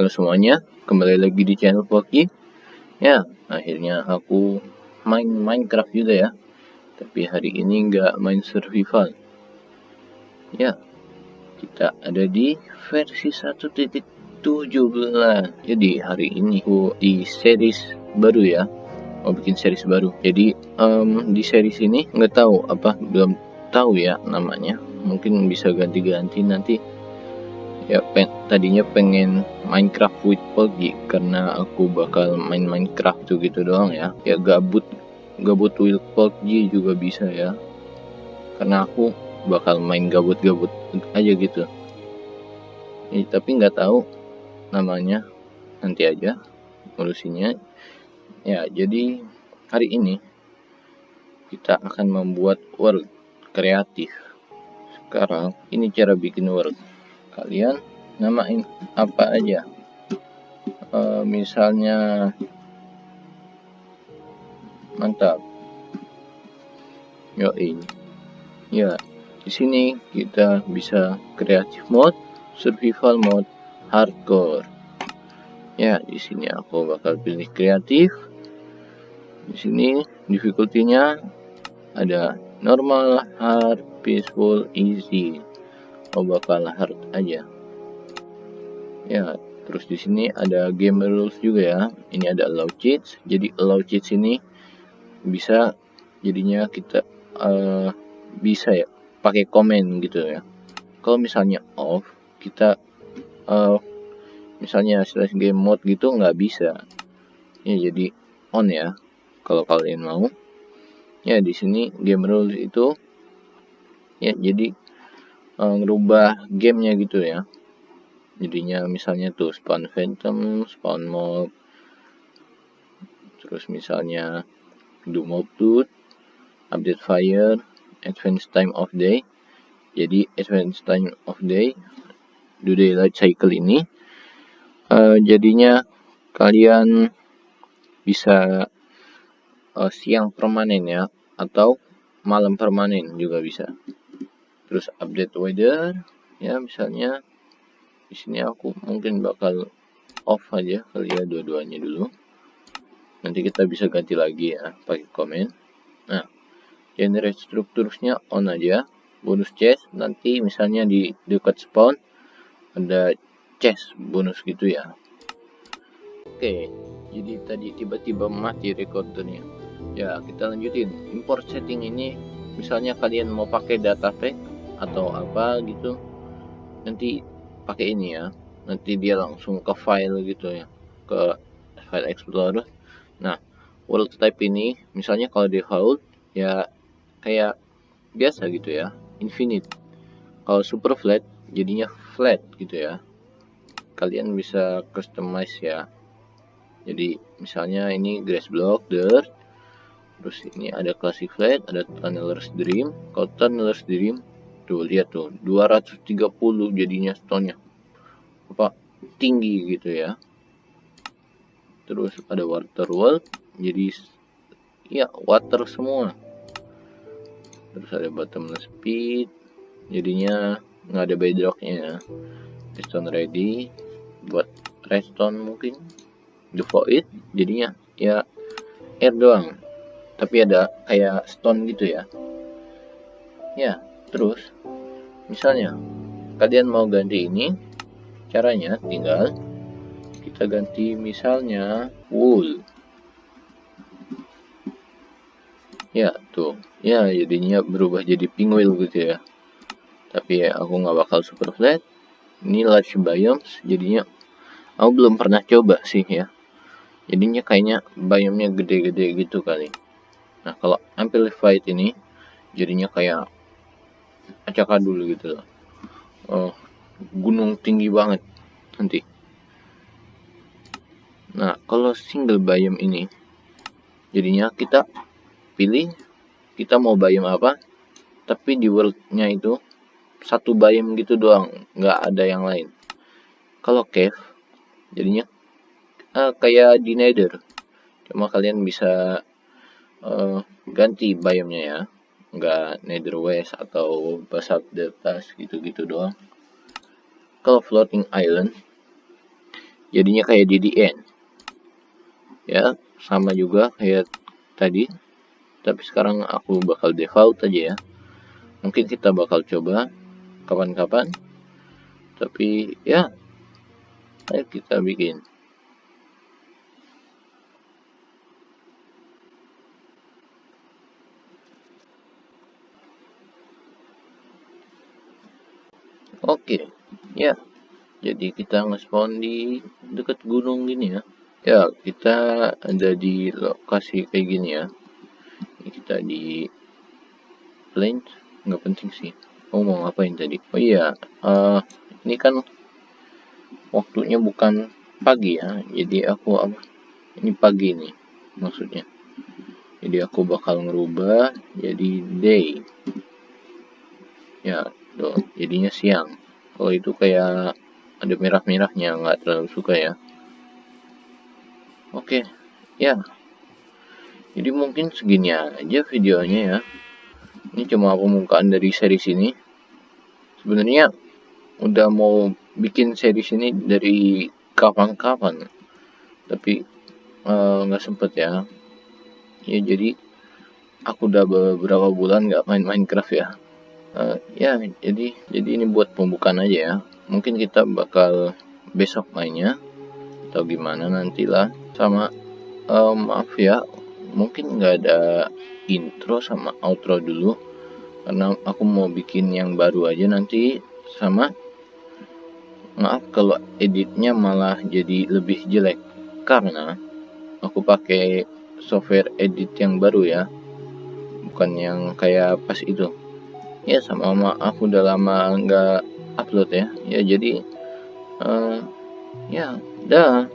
Halo semuanya, kembali lagi di channel Poki. Ya, akhirnya aku main Minecraft juga ya. Tapi hari ini nggak main survival. Ya, kita ada di versi 1.17. Jadi hari ini aku di series baru ya. Mau bikin series baru. Jadi um, di series ini nggak tahu apa belum tahu ya namanya. Mungkin bisa ganti-ganti nanti ya pen tadinya pengen Minecraft with Pogi karena aku bakal main Minecraft tuh gitu doang ya. Ya gabut gabut with Pogi juga bisa ya. Karena aku bakal main gabut-gabut aja gitu. Ya, tapi nggak tahu namanya. Nanti aja ngurusinnya. Ya jadi hari ini kita akan membuat world kreatif. Sekarang ini cara bikin world kalian namain apa aja? Uh, misalnya mantap. Yo ini ya di sini kita bisa kreatif mode survival mode hardcore. Ya di sini aku bakal pilih kreatif di sini difficulty-nya ada normal hard peaceful easy oh bakal hard aja. Ya terus di sini ada game rules juga ya. Ini ada allow cheats. Jadi allow cheats ini bisa jadinya kita uh, bisa ya pakai komen gitu ya. Kalau misalnya off kita uh, misalnya slash game mode gitu nggak bisa. Ya jadi on ya kalau kalian mau. Ya di sini game rules itu ya jadi uh, ngerubah gamenya gitu ya. Jadinya misalnya tuh spawn phantom spawn mob. Terus misalnya do mob tooth update fire advance time of day. Jadi advance time of day do daylight cycle ini uh, jadinya kalian bisa uh, siang permanen ya atau malam permanen juga bisa terus update weather. Ya misalnya di sini aku mungkin bakal off aja kali ya dua-duanya dulu. Nanti kita bisa ganti lagi ya pakai komen. Nah generate strukturnya on aja. Bonus chest nanti misalnya di dekat spawn ada chest bonus gitu ya. Oke jadi tadi tiba-tiba mati recordernya ya kita lanjutin. Import setting ini misalnya kalian mau pakai data pack atau apa gitu nanti pakai ini ya nanti dia langsung ke file gitu ya ke file explorer. Nah world type ini misalnya kalau default ya kayak biasa gitu ya infinite. Kalau super flat jadinya flat gitu ya. Kalian bisa customize ya. Jadi misalnya ini grass block dirt terus ini ada classic flat ada tunneler's dream. Kalau tunneler's dream tuh. lihat tuh 230 jadinya stone apa tinggi gitu ya. Terus ada water world jadi ya water semua. Terus ada bottomless speed jadinya nggak ada bedrocknya. Ya stone ready buat redstone mungkin. The void jadinya ya air doang. Tapi ada kayak stone gitu ya. Ya terus misalnya kalian mau ganti ini caranya tinggal kita ganti misalnya wool. Ya tuh. Ya jadinya berubah jadi penguin gitu ya. Tapi ya aku nggak bakal super flat. Ini large biomes jadinya aku belum pernah coba sih ya. Jadinya kayaknya biomnya gede-gede gitu kali. Nah kalau amplified ini jadinya kayak acak dulu gitu. Loh oh, gunung tinggi banget nanti. Nah kalau single biome ini jadinya kita pilih kita mau biome apa tapi di worldnya itu satu biome gitu doang nggak ada yang lain. Kalau cave jadinya uh, kayak di nether. Cuma kalian bisa uh, ganti biomnya ya nggak nether west atau basalt deltas gitu-gitu doang. Kalau floating island jadinya kayak DDN ya sama juga kayak tadi. Tapi sekarang aku bakal default aja ya. Mungkin kita bakal coba kapan-kapan. Tapi ya ayo kita bikin Oke, ya. Jadi kita nge-spawn di dekat gunung gini ya. Ya, kita ada di lokasi kayak gini ya. Ini kita di plains, nggak penting sih. Oh, mau ngapain tadi? Oh iya, uh, ini kan waktunya bukan pagi ya. Jadi aku apa? Ini pagi nih maksudnya. Jadi aku bakal ngerubah jadi day. Ya, tuh jadinya siang. Kalau itu kayak ada merah-merahnya nggak terlalu suka ya. Oke ya. Jadi mungkin segini aja videonya ya. Ini cuma pembukaan dari series ini sebenarnya udah mau bikin series ini dari kapan-kapan. Tapi eh, nggak uh, sempet ya. Ya jadi aku udah beberapa bulan nggak main Minecraft ya uh, ya jadi jadi ini buat pembukaan aja ya. Mungkin kita bakal besok mainnya atau gimana nantilah. Sama uh, maaf ya mungkin nggak ada intro sama outro dulu karena aku mau bikin yang baru aja nanti. Sama maaf kalau editnya malah jadi lebih jelek karena aku pakai software edit yang baru ya. Bukan yang kayak pas itu ya sama maaf udah lama nggak upload ya. Ya jadi uh, ya dah